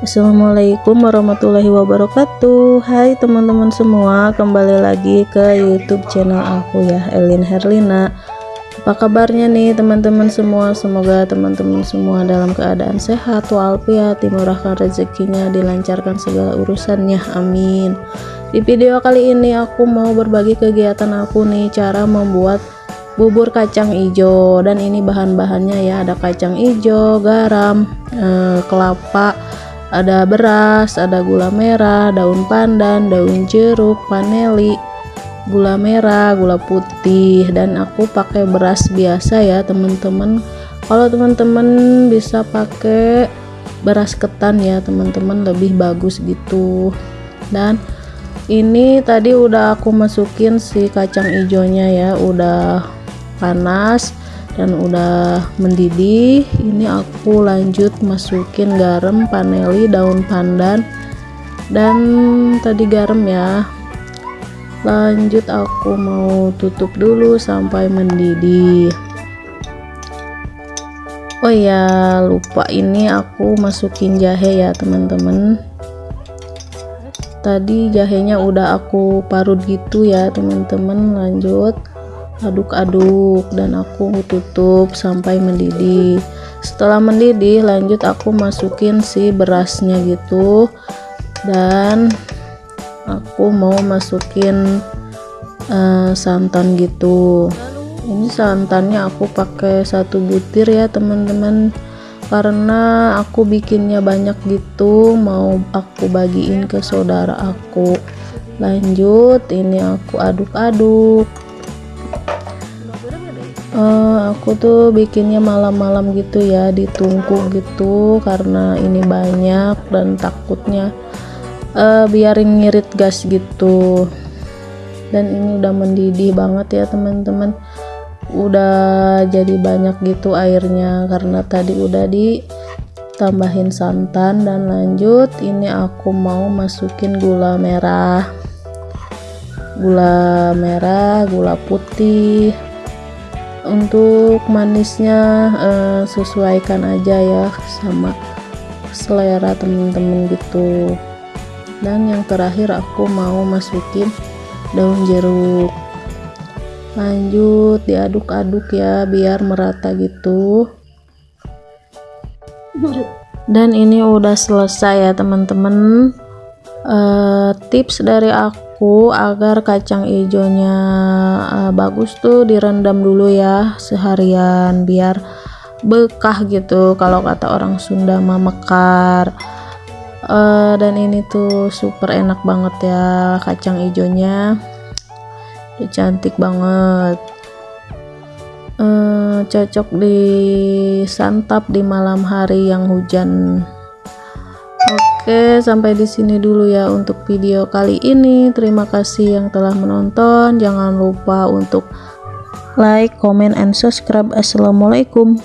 Assalamualaikum warahmatullahi wabarakatuh. Hai teman-teman semua Kembali lagi ke youtube channel aku ya Elin Herlina. Apa kabarnya nih teman-teman semua? Semoga teman-teman semua dalam keadaan sehat Walafiat dimurahkan rezekinya Dilancarkan segala urusannya. Amin. Di video kali ini aku mau berbagi kegiatan aku nih Cara membuat bubur kacang hijau. Dan ini bahan-bahannya ya ada kacang hijau garam eh, kelapa ada beras ada gula merah daun pandan daun jeruk paneli gula merah gula putih dan aku pakai beras biasa ya teman-teman. Kalau teman-teman bisa pakai beras ketan ya teman-teman lebih bagus gitu. Dan ini tadi udah aku masukin si kacang hijaunya ya udah panas dan udah mendidih ini aku lanjut masukin garam paneli daun pandan. Dan tadi garam ya. Lanjut aku mau tutup dulu sampai mendidih. Oh ya lupa ini aku masukin jahe ya teman-teman. Tadi jahenya udah aku parut gitu ya teman-teman. Lanjut aduk-aduk dan aku tutup sampai mendidih. Setelah mendidih lanjut aku masukin si berasnya gitu. Dan aku mau masukin uh, santan gitu. Ini santannya aku pakai satu butir ya teman-teman. Karena aku bikinnya banyak gitu mau aku bagiin ke saudara aku. Lanjut ini aku aduk-aduk uh, aku tuh bikinnya malam-malam gitu ya ditungku gitu karena ini banyak dan takutnya uh, biarin ngirit gas gitu. Dan ini udah mendidih banget ya teman-teman. Udah jadi banyak gitu airnya karena tadi udah ditambahin santan. Dan lanjut ini aku mau masukin gula merah. Gula merah gula putih untuk manisnya uh, sesuaikan aja ya sama selera temen-temen gitu. Dan yang terakhir aku mau masukin daun jeruk. Lanjut diaduk-aduk ya biar merata gitu. Dan ini udah selesai ya teman-teman uh, tips dari aku aku agar kacang hijaunya uh, bagus tuh direndam dulu ya seharian biar bekah gitu kalau kata orang Sunda memekar uh, dan ini tuh super enak banget ya kacang hijaunya. Udah cantik banget. Uh, cocok disantap di malam hari yang hujan Oke, sampai di sini dulu ya untuk video kali ini. Terima kasih yang telah menonton. Jangan lupa untuk like, comment, and subscribe. Assalamualaikum.